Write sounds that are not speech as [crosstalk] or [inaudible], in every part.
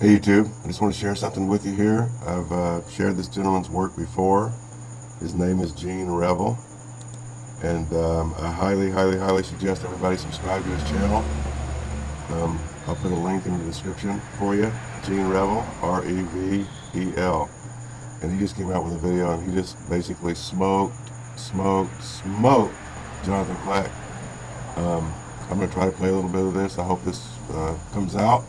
Hey YouTube, I just want to share something with you here. I've uh, shared this gentleman's work before. His name is Gene Revel. And um, I highly, highly, highly suggest everybody subscribe to his channel. Um, I'll put a link in the description for you. Gene Revel, R-E-V-E-L. And he just came out with a video and he just basically smoked, smoked, smoked Jonathan Kleck. Um, I'm going to try to play a little bit of this. I hope this uh, comes out.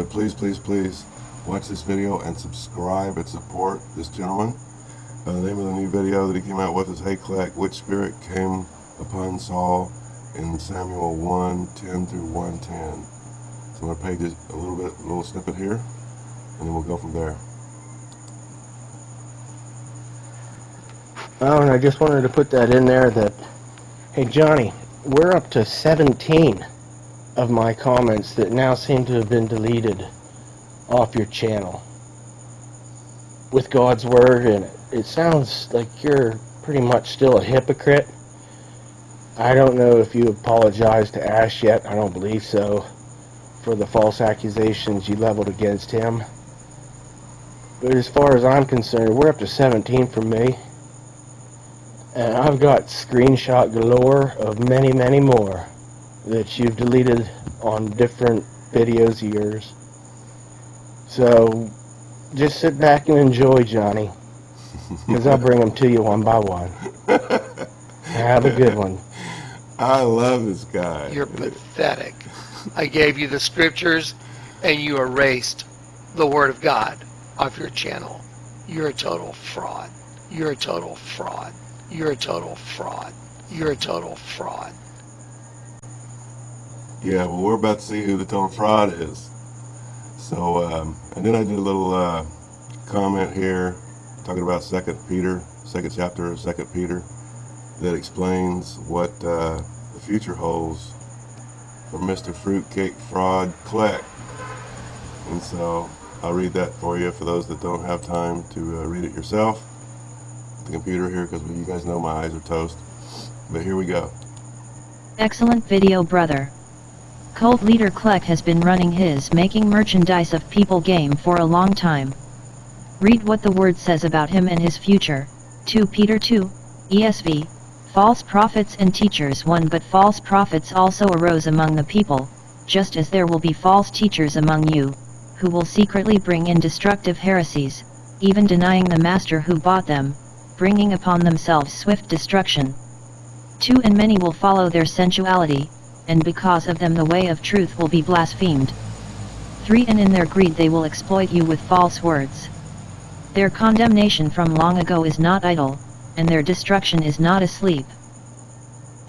But please, please, please watch this video and subscribe and support this gentleman. Uh, the name of the new video that he came out with is Hey Kleck, which spirit came upon Saul in Samuel 1, 10 through 110. So I'm going to play just a little bit, a little snippet here, and then we'll go from there. Oh, and I just wanted to put that in there that, hey Johnny, we're up to 17 of my comments that now seem to have been deleted off your channel with God's Word in it. It sounds like you're pretty much still a hypocrite. I don't know if you apologized to Ash yet. I don't believe so. For the false accusations you leveled against him. But as far as I'm concerned, we're up to 17 for me. And I've got screenshot galore of many, many more that you've deleted on different videos of yours. So, just sit back and enjoy, Johnny. Because I'll bring them to you one by one. Have a good one. [laughs] I love this guy. You're pathetic. I gave you the scriptures and you erased the Word of God off your channel. You're a total fraud. You're a total fraud. You're a total fraud. You're a total fraud. Yeah, well, we're about to see who the total fraud is. So, um, and then I did a little uh, comment here talking about Second Peter, second chapter of Second Peter, that explains what uh, the future holds for Mr. Fruitcake Fraud Kleck. And so I'll read that for you for those that don't have time to uh, read it yourself. The computer here, because you guys know my eyes are toast. But here we go. Excellent video brother. Cult leader Kleck has been running his making merchandise of people game for a long time. Read what the word says about him and his future. 2 Peter 2, ESV. False prophets and teachers one but false prophets also arose among the people, just as there will be false teachers among you, who will secretly bring in destructive heresies, even denying the master who bought them, bringing upon themselves swift destruction. 2 And many will follow their sensuality, and because of them the way of truth will be blasphemed. 3 And in their greed they will exploit you with false words. Their condemnation from long ago is not idle, and their destruction is not asleep.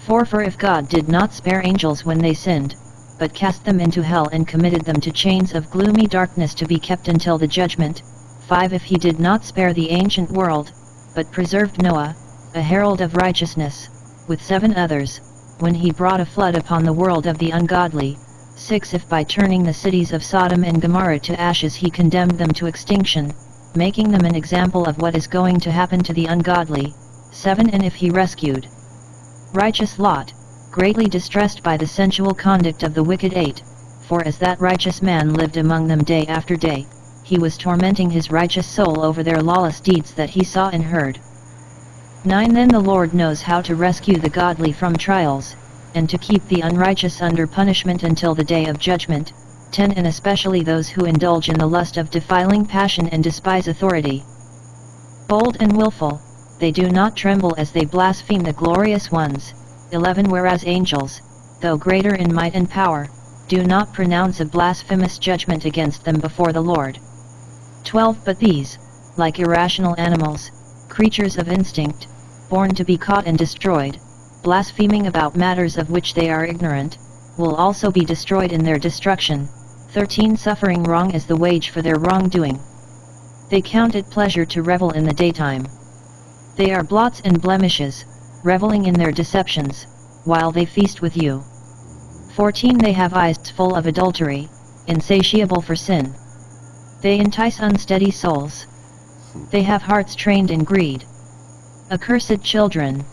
4 For if God did not spare angels when they sinned, but cast them into hell and committed them to chains of gloomy darkness to be kept until the judgment, 5 If he did not spare the ancient world, but preserved Noah, a herald of righteousness, with seven others, when he brought a flood upon the world of the ungodly, 6 If by turning the cities of Sodom and Gomorrah to ashes he condemned them to extinction, making them an example of what is going to happen to the ungodly. 7 And if he rescued righteous Lot, greatly distressed by the sensual conduct of the wicked 8, for as that righteous man lived among them day after day, he was tormenting his righteous soul over their lawless deeds that he saw and heard. 9 Then the Lord knows how to rescue the godly from trials, and to keep the unrighteous under punishment until the day of judgment, 10 and especially those who indulge in the lust of defiling passion and despise authority. Bold and wilful, they do not tremble as they blaspheme the glorious ones. 11 Whereas angels, though greater in might and power, do not pronounce a blasphemous judgment against them before the Lord. 12 But these, like irrational animals, creatures of instinct, born to be caught and destroyed, blaspheming about matters of which they are ignorant, will also be destroyed in their destruction. 13 Suffering wrong is the wage for their wrongdoing. They count it pleasure to revel in the daytime. They are blots and blemishes, reveling in their deceptions, while they feast with you. 14 They have eyes full of adultery, insatiable for sin. They entice unsteady souls. They have hearts trained in greed. Accursed children.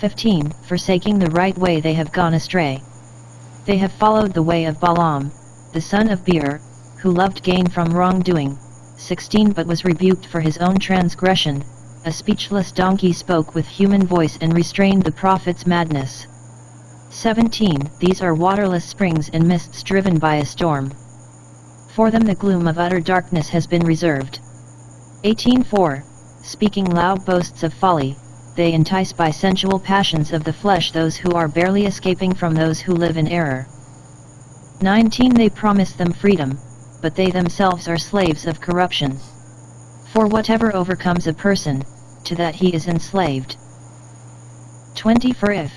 15 Forsaking the right way they have gone astray. They have followed the way of Balaam, the son of Beor, who loved gain from wrongdoing. 16 But was rebuked for his own transgression, a speechless donkey spoke with human voice and restrained the prophet's madness. 17 These are waterless springs and mists driven by a storm. For them the gloom of utter darkness has been reserved. 18.4 Speaking loud boasts of folly, they entice by sensual passions of the flesh those who are barely escaping from those who live in error. 19 They promise them freedom, but they themselves are slaves of corruption. For whatever overcomes a person, to that he is enslaved. 20 For if,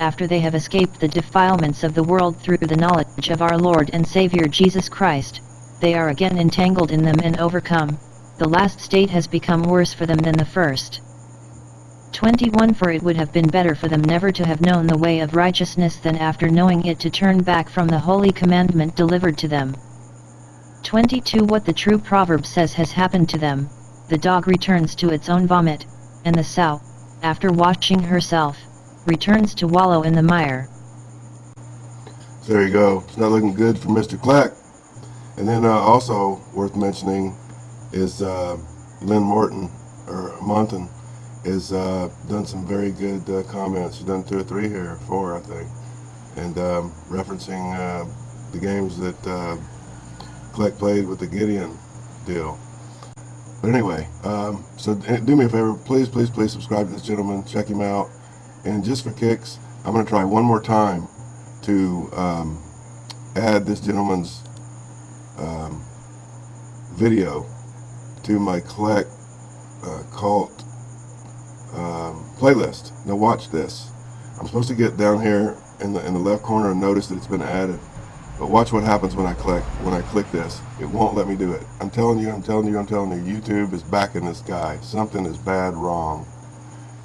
after they have escaped the defilements of the world through the knowledge of our Lord and Saviour Jesus Christ, they are again entangled in them and overcome, the last state has become worse for them than the first. 21 For it would have been better for them never to have known the way of righteousness than after knowing it to turn back from the holy commandment delivered to them. 22 What the true proverb says has happened to them, the dog returns to its own vomit, and the sow, after washing herself, returns to wallow in the mire. There you go. It's not looking good for Mr. Kleck. And then uh, also worth mentioning is uh, Lynn Morton, or Monton, has uh, done some very good uh, comments. She's done two or three here, four I think, and um, referencing uh, the games that uh, played with the Gideon deal. But anyway, um, so uh, do me a favor, please, please, please subscribe to this gentleman, check him out, and just for kicks, I'm going to try one more time to um, add this gentleman's um, video to my Kleck uh, cult um, playlist. Now watch this. I'm supposed to get down here in the in the left corner and notice that it's been added. But watch what happens when I click when I click this. It won't let me do it. I'm telling you, I'm telling you, I'm telling you. YouTube is backing this guy. Something is bad wrong.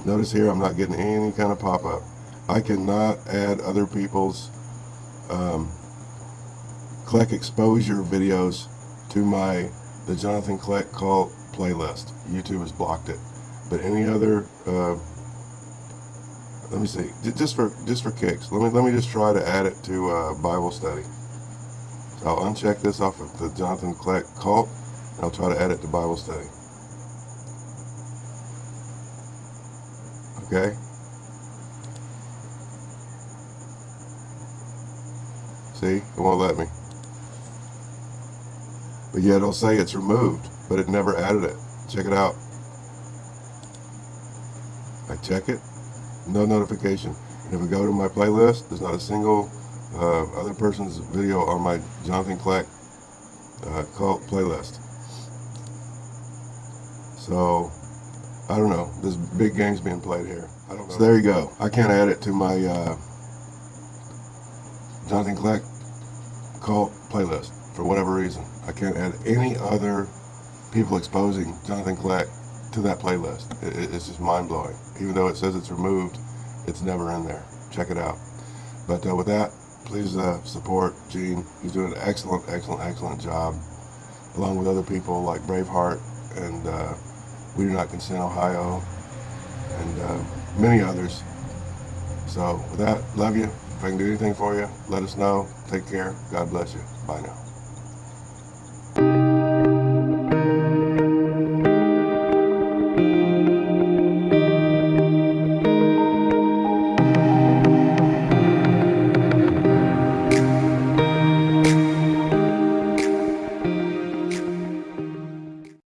Notice here I'm not getting any kind of pop-up. I cannot add other people's um, Kleck exposure videos to my the Jonathan Kleck cult playlist. YouTube has blocked it. But any other uh, let me see. Just for just for kicks let me let me just try to add it to uh, Bible study. So I'll uncheck this off of the Jonathan Kleck cult and I'll try to add it to Bible study. Okay? See? It won't let me but yet it'll say it's removed but it never added it. Check it out. I check it. No notification. And if we go to my playlist there's not a single uh, other person's video on my Jonathan Kleck uh, cult playlist. So I don't know. This big games being played here. I don't know. so there you go. I can't add it to my uh, Jonathan Kleck cult playlist for whatever reason I can't add any other people exposing Jonathan Kleck to that playlist. It, it- it's just mind blowing. Even though it says it's removed, it's never in there. Check it out. But uh, with that, please uh, support Gene. He's doing an excellent, excellent, excellent job, along with other people like Braveheart and uh, We Do Not Consent Ohio, and uh, many others. So with that, love you. If I can do anything for you, let us know. Take care. God bless you. Bye now.